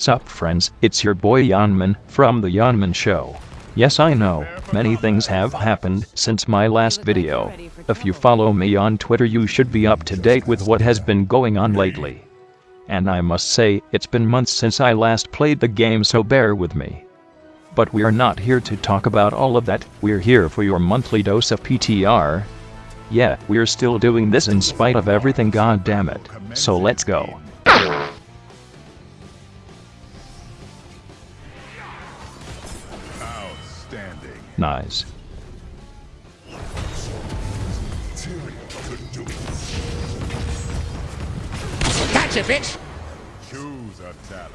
Sup friends, it's your boy Yanman from the Yanman Show. Yes I know, many things have happened since my last video. If you follow me on Twitter you should be up to date with what has been going on lately. And I must say, it's been months since I last played the game so bear with me. But we're not here to talk about all of that, we're here for your monthly dose of PTR. Yeah, we're still doing this in spite of everything god damn it. So let's go. Outstanding. Nice. Gotcha, bitch! Choose a talent.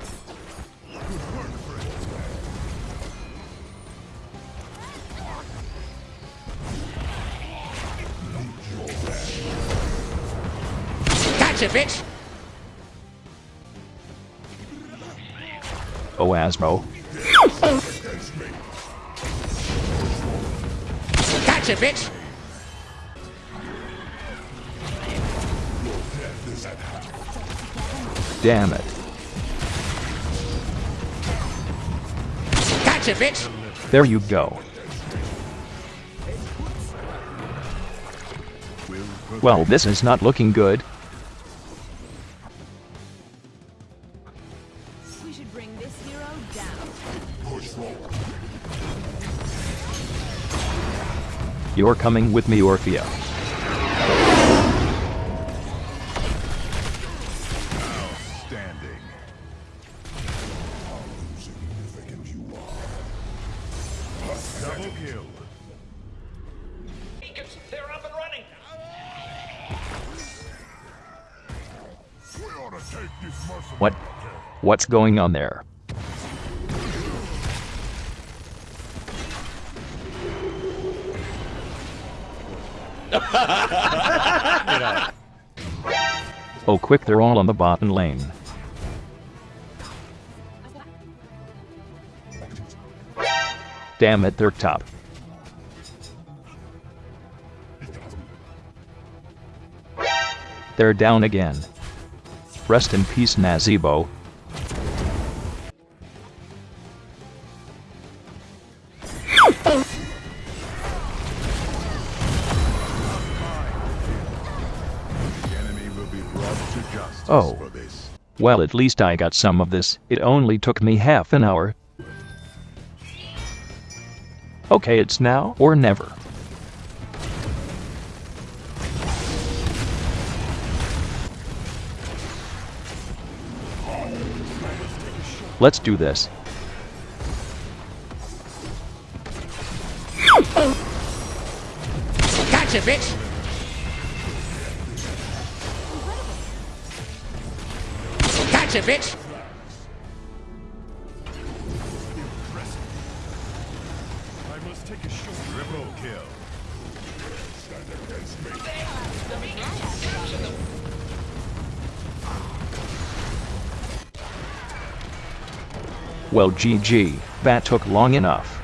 Gotcha, bitch! Oh Asmo. Gotcha, bitch! Damn it. Gotcha, bitch! There you go. Well this is not looking good. You're coming with me Orphea. Outstanding. Double kill. They're up and running. We ought to take this mercenary. What? Eh? What's going on there? oh quick they're all on the bottom lane. Damn it they're top. They're down again. Rest in peace Nazeebo. Oh. Well at least I got some of this, it only took me half an hour. Okay it's now or never. Let's do this. Gotcha, bitch! I must take a short triple kill. Well GG, that took long enough.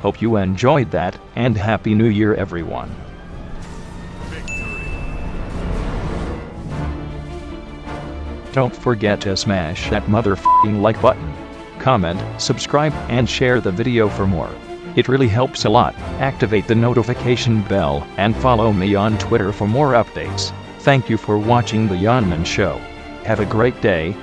Hope you enjoyed that, and Happy New Year everyone. Don't forget to smash that motherfucking like button. Comment, subscribe, and share the video for more. It really helps a lot. Activate the notification bell and follow me on Twitter for more updates. Thank you for watching The Yanman Show. Have a great day,